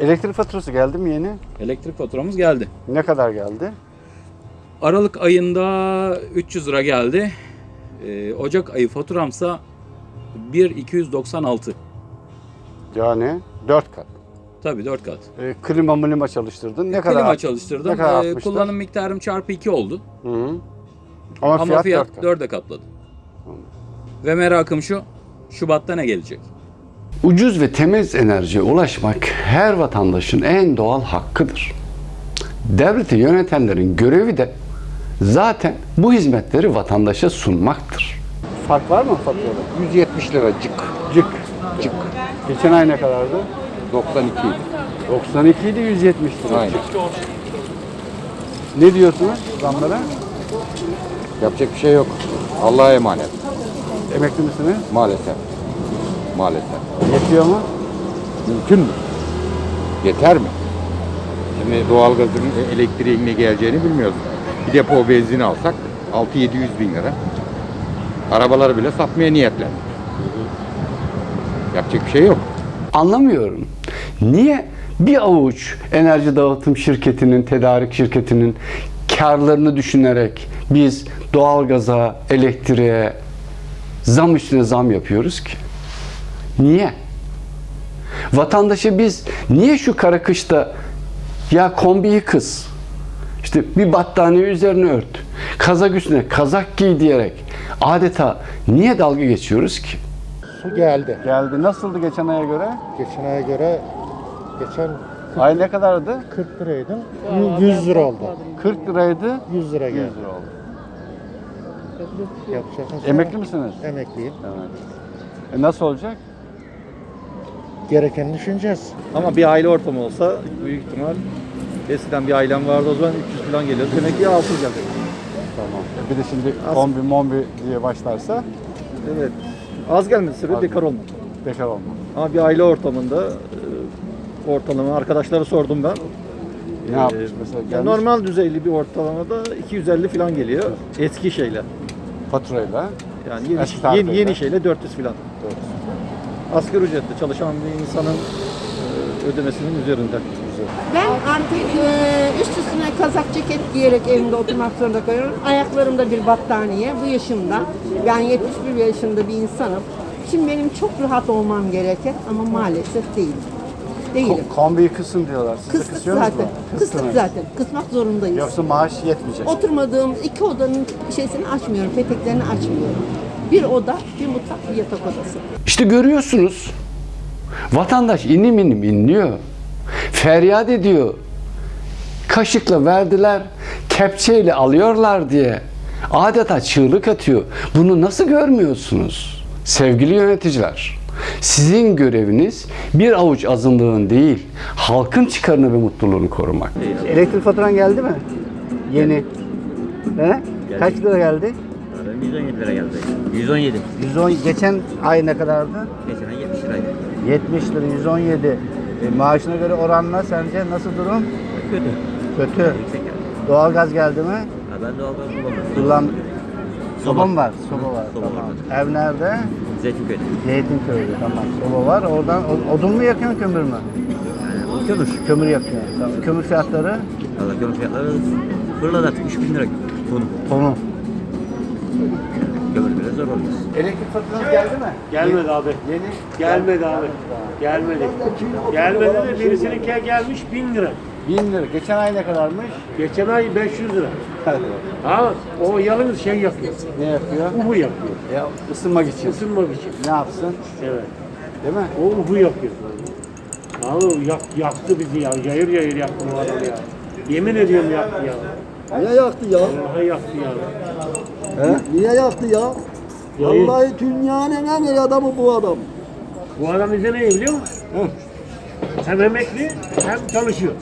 Elektrik faturası geldi mi yeni? Elektrik faturamız geldi. Ne kadar geldi? Aralık ayında 300 lira geldi. Ee, Ocak ayı faturamsa 1.296. Yani 4 kat. Tabii 4 kat. E, klima mlima çalıştırdın. Ne kadar? Klima çalıştırdım. ne kadar artmıştır? kullanım miktarım çarpı 2 oldu. Hı -hı. Ama, Ama fiyat, fiyat, 4 kat. 4'e katladı. Ve merakım şu. Şubat'ta ne gelecek? Ucuz ve temiz enerjiye ulaşmak her vatandaşın en doğal hakkıdır. Devleti yönetenlerin görevi de zaten bu hizmetleri vatandaşa sunmaktır. Fark var mı faturada? 170 lira cık. Cık. Cık. Geçen ay ne kadardı? 92 idi. 92 idi 170 lira. Aynen. Ne diyorsunuz zamlara? Yapacak bir şey yok. Allah'a emanet. Emekli misiniz? Maalesef. Maalesef. Yetiyor mu? Mümkün mü? Yeter mi? Şimdi doğalgazın elektriğin ne geleceğini bilmiyoruz. Bir depo benzin alsak 6-700 bin lira. Arabaları bile satmaya niyetlendi. Yapacak bir şey yok. Anlamıyorum. Niye bir avuç enerji dağıtım şirketinin, tedarik şirketinin karlarını düşünerek biz doğalgaza, elektriğe zam üstüne zam yapıyoruz ki? Niye? Vatandaşa biz niye şu kara kışta ya kombiyi kız, işte bir battaniye üzerine ört, kazak üstüne kazak giy diyerek adeta niye dalga geçiyoruz ki? Su geldi. Geldi. Nasıldı geçen aya göre? Geçen aya göre geçen Ay ne kadardı? 40 liraydı. 100 lira oldu. 40 liraydı. 100 lira 100 geldi. lira oldu. Yapacak şey. Emekli misiniz? Emekliyim. Evet. E nasıl olacak? Gerekeni düşüneceğiz. Ama bir aile ortamı olsa büyük ihtimal eskiden bir ailem vardı o zaman 300 falan geliyordu. Demek ki 600 gelecek. Tamam. Bir de şimdi kombi mombi diye başlarsa Evet. Az gelmesi sebebi Az bekar olmak. bekar olma. Ama bir aile ortamında e, ortalama arkadaşlara sordum ben. Ne Ee, yapmış mesela? Ya Gelmiş normal düzeyli bir ortalamada 250 falan geliyor. Eski şeyle. faturayla. Yani yeni, Eski tarifeyle. yeni, yeni şeyle 400 falan. Asgari ücretle çalışan bir insanın e, ödemesinin üzerinde. Ben artık e, üst üstüne kazak ceket giyerek evimde oturmak zorunda kalıyorum. Ayaklarımda bir battaniye bu yaşımda. Ben 71 yaşında bir insanım. Şimdi benim çok rahat olmam gereken ama maalesef değilim. Değilim. Ko- kombiyi kısın diyorlar. Siz Kıstık zaten. mu? Kıstık Kıstınız. zaten. Kısmak zorundayız. Yoksa maaş yetmeyecek. Oturmadığım iki odanın şeysini açmıyorum, peteklerini açmıyorum. Bir oda, bir mutfak, bir yatak odası. İşte görüyorsunuz. Vatandaş inim inim inliyor. Feryat ediyor. Kaşıkla verdiler, kepçeyle alıyorlar diye. Adeta çığlık atıyor. Bunu nasıl görmüyorsunuz? Sevgili yöneticiler, sizin göreviniz bir avuç azınlığın değil, halkın çıkarını ve mutluluğunu korumak. Elektrik faturan geldi mi? Yeni. He? Kaç lira geldi? 117 lira geldi. 117. 110 geçen ay ne kadardı? Geçen ay 70 liraydı. 70 lira 117. E, maaşına göre oranla sence nasıl durum? Kötü. Kötü. Yüksek yani. Doğalgaz geldi mi? Ha, ben doğalgaz kullanmıyorum. Kullan. Soba mı var? Soba var. Soba tamam. var. Ev nerede? Zeytinköy'de. Zeytinköy'de. Tamam. Soba var. Oradan odun mu yakıyorsun kömür mü? Yani kömür. Kömür yakıyorsun. Tamam. Kömür fiyatları Valla kömür fiyatları fırladı artık 3000 lira tonu. tonu. Kömür bile zor oluyor. Elektrik faturanız geldi mi? Gelmedi abi. Yeni. Gelmedi abi. Gelmedi. Gelmedi de birisininki gelmiş 1000 lira. 1000 lira. Geçen ay ne kadarmış? Geçen ay 500 lira. Ha o yalnız şey yapıyor. ne yapıyor? Uhu yapıyor. Ya ısınmak için. Isınmak için. Ne yapsın? Evet. Değil mi? O uhu yapıyor. Abi yak, yaktı bizi ya. Yayır yayır yaktı bu adam ya. Yemin ediyorum yaktı ya. Niye yaktı ya? Vallahi yaktı ya. Niye yaktı ya? Yayır. Vallahi dünyanın en iyi adamı bu adam. Bu adam bize ne biliyor musun? Hem emekli hem çalışıyor.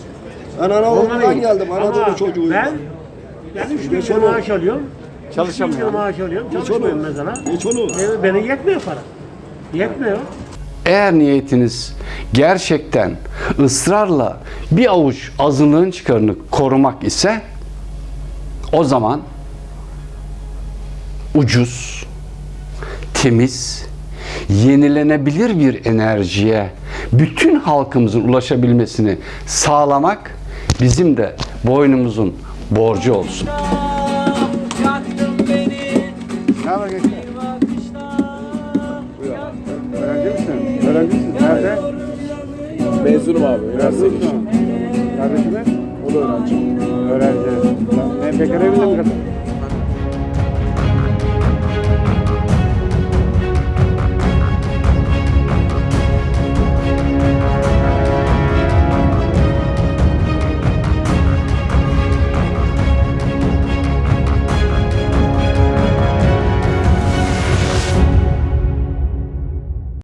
Ben Anadolu'dan geldim. Anadolu çocuğuyum. Ben ben 3 bin lira maaş alıyorum. Çalışamıyor. 3 bin lira maaş alıyorum. Çalışmıyorum mesela. Geç onu. E, Bana yetmiyor para. Yetmiyor. Eğer niyetiniz gerçekten ısrarla bir avuç azınlığın çıkarını korumak ise o zaman ucuz, temiz, yenilenebilir bir enerjiye bütün halkımızın ulaşabilmesini sağlamak bizim de boynumuzun borcu olsun. Nerede? Mezunum abi. Üniversiteye geçtim. Kardeşim? O da öğrenci. Öğrenci. Ne bekar evinde mi kadın?